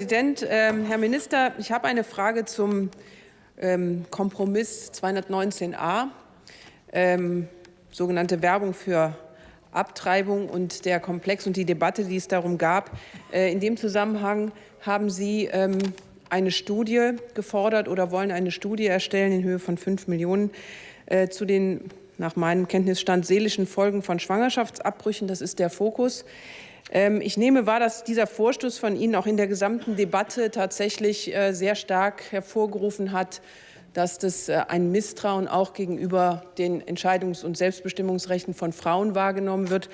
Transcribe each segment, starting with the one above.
Präsident, ähm, Herr Minister, ich habe eine Frage zum ähm, Kompromiss 219a, ähm, sogenannte Werbung für Abtreibung und der Komplex und die Debatte, die es darum gab. Äh, in dem Zusammenhang haben Sie eine Studie gefordert oder wollen eine Studie erstellen in Höhe von 5 Millionen äh, zu den nach meinem Kenntnisstand seelischen Folgen von Schwangerschaftsabbrüchen. Das ist der Fokus. Ähm, ich nehme wahr, dass dieser Vorstoß von Ihnen auch in der gesamten Debatte tatsächlich äh, sehr stark hervorgerufen hat, dass das äh, ein Misstrauen auch gegenüber den Entscheidungs- und Selbstbestimmungsrechten von Frauen wahrgenommen wird.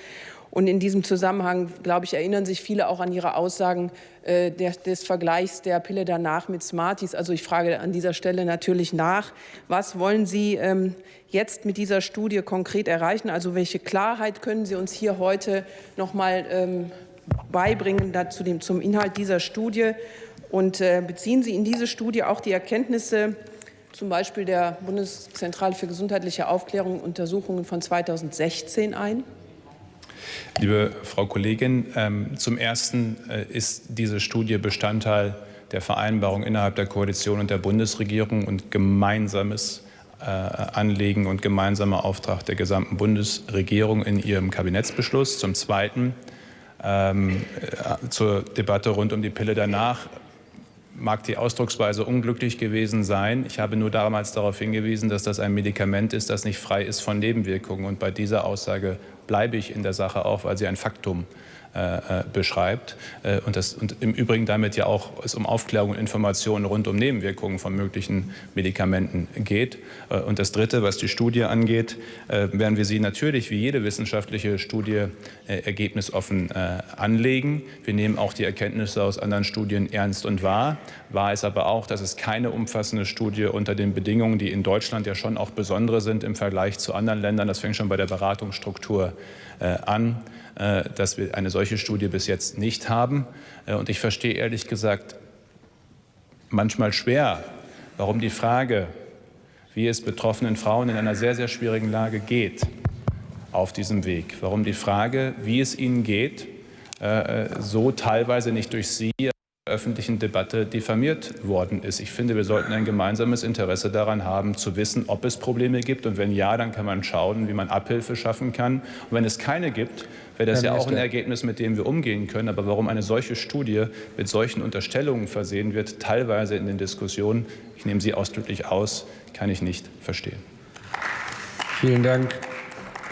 Und in diesem Zusammenhang, glaube ich, erinnern sich viele auch an Ihre Aussagen äh, des, des Vergleichs der Pille danach mit Smarties. Also ich frage an dieser Stelle natürlich nach, was wollen Sie ähm, jetzt mit dieser Studie konkret erreichen? Also welche Klarheit können Sie uns hier heute noch mal ähm, beibringen dazu dem, zum Inhalt dieser Studie? Und äh, beziehen Sie in diese Studie auch die Erkenntnisse zum Beispiel der Bundeszentrale für gesundheitliche Aufklärung und Untersuchungen von 2016 ein? Liebe Frau Kollegin, ähm, zum Ersten äh, ist diese Studie Bestandteil der Vereinbarung innerhalb der Koalition und der Bundesregierung und gemeinsames äh, Anliegen und gemeinsamer Auftrag der gesamten Bundesregierung in ihrem Kabinettsbeschluss. Zum Zweiten ähm, äh, zur Debatte rund um die Pille danach mag die Ausdrucksweise unglücklich gewesen sein. Ich habe nur damals darauf hingewiesen, dass das ein Medikament ist, das nicht frei ist von Nebenwirkungen. Und bei dieser Aussage bleibe ich in der Sache auch, weil sie ein Faktum äh, äh, beschreibt äh, und, das, und im Übrigen damit ja auch es um Aufklärung und Informationen rund um Nebenwirkungen von möglichen Medikamenten geht. Äh, und das Dritte, was die Studie angeht, äh, werden wir sie natürlich wie jede wissenschaftliche Studie äh, ergebnisoffen anlegen. Wir nehmen auch die Erkenntnisse aus anderen Studien ernst und wahr. Wahr ist aber auch, dass es keine umfassende Studie unter den Bedingungen, die in Deutschland ja schon auch besondere sind im Vergleich zu anderen Ländern, das fängt schon bei der Beratungsstruktur an, dass wir eine solche Studie bis jetzt nicht haben. Äh, und ich verstehe ehrlich gesagt manchmal schwer, warum die Frage, wie es betroffenen Frauen in einer sehr, sehr schwierigen Lage geht, auf diesem Weg, warum die Frage, wie es ihnen geht, äh, so teilweise nicht durch Sie öffentlichen Debatte diffamiert worden ist. Ich finde, wir sollten ein gemeinsames Interesse daran haben, zu wissen, ob es Probleme gibt. Und wenn ja, dann kann man schauen, wie man Abhilfe schaffen kann. Und wenn es keine gibt, wäre das ja auch ein Ergebnis, mit dem wir umgehen können. Aber warum eine solche Studie mit solchen Unterstellungen versehen wird, teilweise in den Diskussionen, ich nehme sie ausdrücklich aus, kann ich nicht verstehen. Vielen Dank.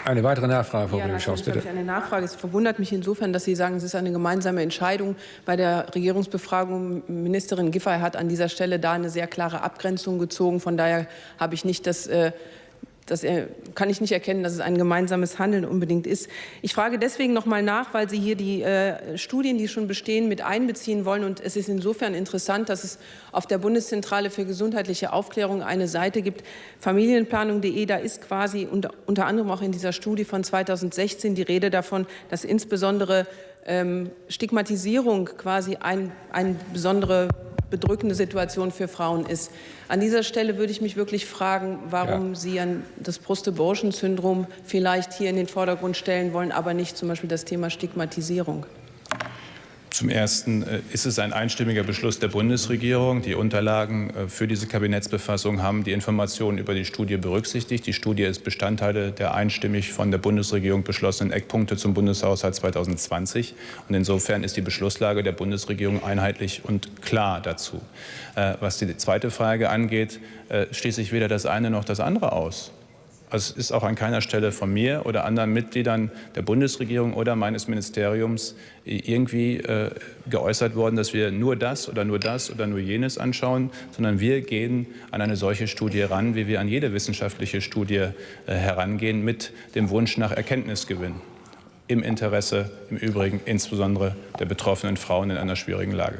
Eine weitere Nachfrage, Frau ja, Schaus, bitte. Eine Nachfrage. Es verwundert mich insofern, dass Sie sagen, es ist eine gemeinsame Entscheidung. Bei der Regierungsbefragung Ministerin Giffey hat an dieser Stelle da eine sehr klare Abgrenzung gezogen. Von daher habe ich nicht das äh, das kann ich nicht erkennen, dass es ein gemeinsames Handeln unbedingt ist. Ich frage deswegen noch mal nach, weil Sie hier die äh, Studien, die schon bestehen, mit einbeziehen wollen. Und es ist insofern interessant, dass es auf der Bundeszentrale für gesundheitliche Aufklärung eine Seite gibt, familienplanung.de. Da ist quasi unter, unter anderem auch in dieser Studie von 2016 die Rede davon, dass insbesondere ähm, Stigmatisierung quasi ein, ein besondere bedrückende Situation für Frauen ist. An dieser Stelle würde ich mich wirklich fragen, warum ja. Sie an das Post-Abortion-Syndrom vielleicht hier in den Vordergrund stellen wollen, aber nicht zum Beispiel das Thema Stigmatisierung. Zum Ersten äh, ist es ein einstimmiger Beschluss der Bundesregierung. Die Unterlagen äh, für diese Kabinettsbefassung haben die Informationen über die Studie berücksichtigt. Die Studie ist Bestandteil der einstimmig von der Bundesregierung beschlossenen Eckpunkte zum Bundeshaushalt 2020. Und insofern ist die Beschlusslage der Bundesregierung einheitlich und klar dazu. Äh, was die zweite Frage angeht, schließe ich weder das eine noch das andere aus. Also es ist auch an keiner Stelle von mir oder anderen Mitgliedern der Bundesregierung oder meines Ministeriums irgendwie äh, geäußert worden, dass wir nur das oder nur das oder nur jenes anschauen, sondern wir gehen an eine solche Studie ran, wie wir an jede wissenschaftliche Studie äh, herangehen, mit dem Wunsch nach Erkenntnisgewinn im Interesse im Übrigen insbesondere der betroffenen Frauen in einer schwierigen Lage.